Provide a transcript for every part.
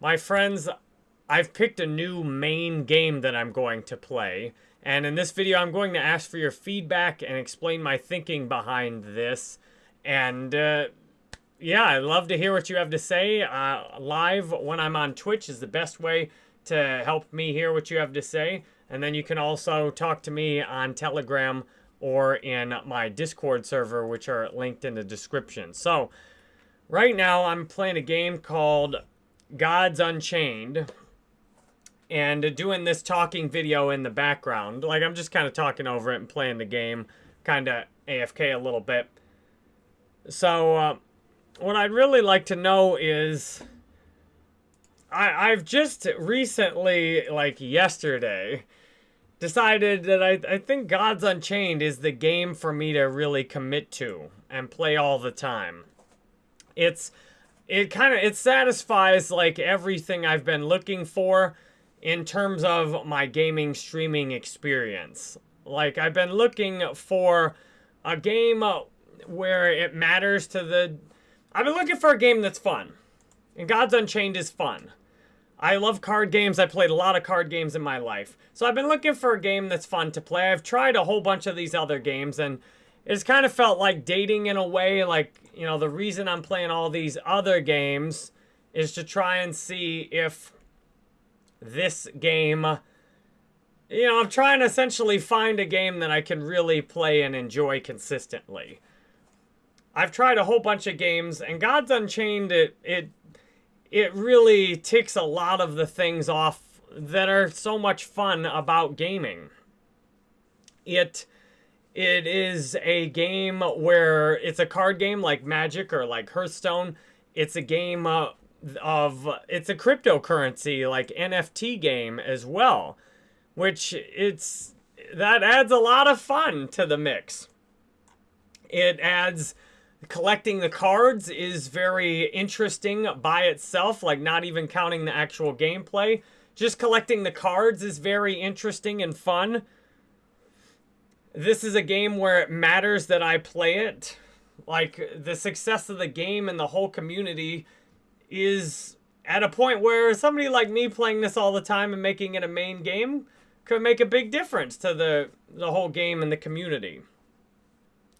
my friends, I've picked a new main game that I'm going to play. And in this video, I'm going to ask for your feedback and explain my thinking behind this. And uh, yeah, I'd love to hear what you have to say. Uh, live when I'm on Twitch is the best way to help me hear what you have to say. And then you can also talk to me on Telegram or in my Discord server, which are linked in the description. So, right now I'm playing a game called Gods Unchained. And doing this talking video in the background. Like, I'm just kind of talking over it and playing the game. Kind of AFK a little bit. So, uh, what I'd really like to know is... I, I've just recently, like yesterday, decided that I, I think Gods Unchained is the game for me to really commit to and play all the time. It's it kind of it satisfies like everything I've been looking for in terms of my gaming streaming experience. Like I've been looking for a game where it matters to the I've been looking for a game that's fun. And Gods Unchained is fun. I love card games. I played a lot of card games in my life. So I've been looking for a game that's fun to play. I've tried a whole bunch of these other games and it's kind of felt like dating in a way. Like, you know, the reason I'm playing all these other games is to try and see if this game... You know, I'm trying to essentially find a game that I can really play and enjoy consistently. I've tried a whole bunch of games, and Gods Unchained, it, it it really ticks a lot of the things off that are so much fun about gaming. It it is a game where it's a card game like Magic or like Hearthstone. It's a game uh, of it's a cryptocurrency like NFT game as well, which it's that adds a lot of fun to the mix. It adds collecting the cards is very interesting by itself, like not even counting the actual gameplay. Just collecting the cards is very interesting and fun. This is a game where it matters that I play it. Like, the success of the game and the whole community is at a point where somebody like me playing this all the time and making it a main game could make a big difference to the, the whole game and the community.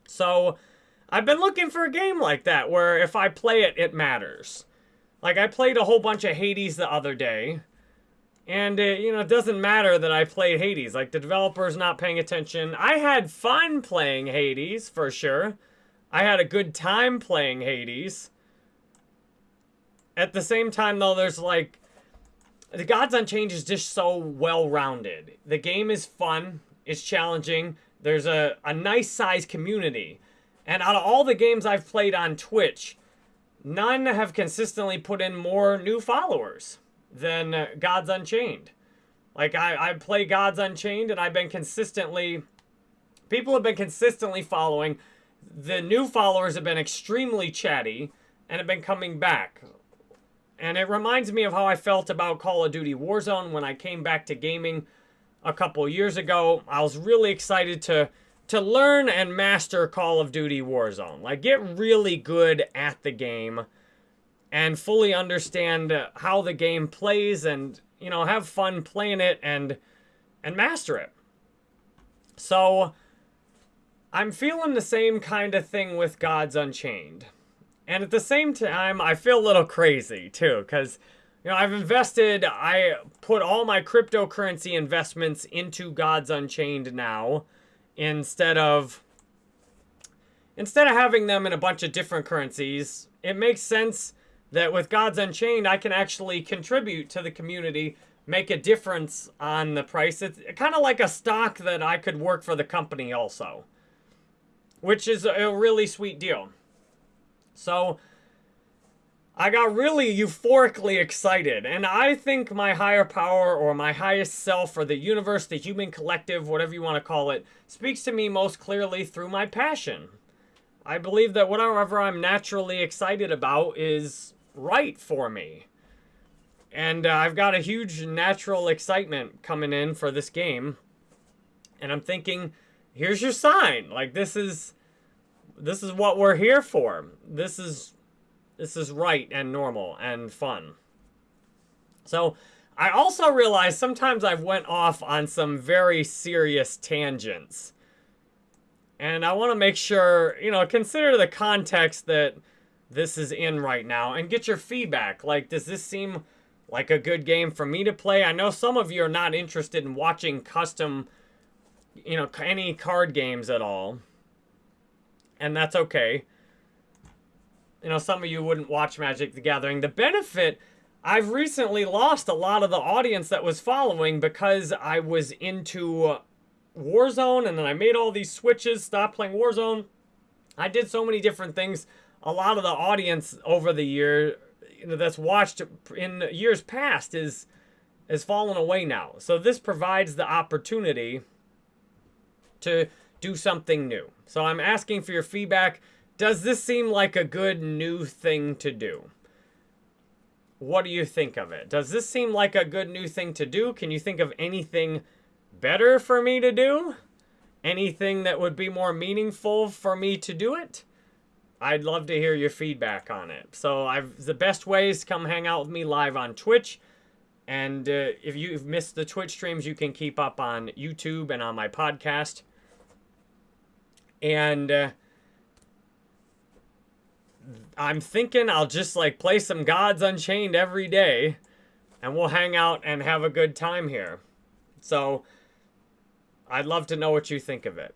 So, I've been looking for a game like that where if I play it, it matters. Like, I played a whole bunch of Hades the other day. And, it, you know, it doesn't matter that I played Hades. Like, the developer's not paying attention. I had fun playing Hades, for sure. I had a good time playing Hades. At the same time, though, there's, like... The Gods Unchained is just so well-rounded. The game is fun. It's challenging. There's a, a nice-sized community. And out of all the games I've played on Twitch, none have consistently put in more new followers than uh, Gods Unchained. Like, I, I play Gods Unchained, and I've been consistently... People have been consistently following. The new followers have been extremely chatty, and have been coming back. And it reminds me of how I felt about Call of Duty Warzone when I came back to gaming a couple years ago. I was really excited to to learn and master Call of Duty Warzone. Like, get really good at the game and fully understand how the game plays and, you know, have fun playing it and and master it. So, I'm feeling the same kind of thing with Gods Unchained. And at the same time, I feel a little crazy, too, because, you know, I've invested, I put all my cryptocurrency investments into Gods Unchained now instead of instead of having them in a bunch of different currencies, it makes sense that with Gods Unchained, I can actually contribute to the community, make a difference on the price. It's kind of like a stock that I could work for the company also, which is a really sweet deal. So I got really euphorically excited, and I think my higher power or my highest self or the universe, the human collective, whatever you want to call it, speaks to me most clearly through my passion. I believe that whatever I'm naturally excited about is right for me. And uh, I've got a huge natural excitement coming in for this game. And I'm thinking, here's your sign. Like, this is, this is what we're here for. This is this is right and normal and fun. So I also realize sometimes I've went off on some very serious tangents. And I want to make sure, you know, consider the context that this is in right now and get your feedback. Like, does this seem like a good game for me to play? I know some of you are not interested in watching custom, you know, any card games at all. And that's okay. You know, some of you wouldn't watch Magic the Gathering. The benefit, I've recently lost a lot of the audience that was following because I was into Warzone and then I made all these switches, stopped playing Warzone. I did so many different things. A lot of the audience over the year you know, that's watched in years past is has fallen away now. So this provides the opportunity to do something new. So I'm asking for your feedback. Does this seem like a good new thing to do? What do you think of it? Does this seem like a good new thing to do? Can you think of anything better for me to do? Anything that would be more meaningful for me to do it? I'd love to hear your feedback on it. So I've the best ways come hang out with me live on Twitch. And uh, if you've missed the Twitch streams, you can keep up on YouTube and on my podcast. And uh, I'm thinking I'll just like play some Gods Unchained every day. And we'll hang out and have a good time here. So I'd love to know what you think of it.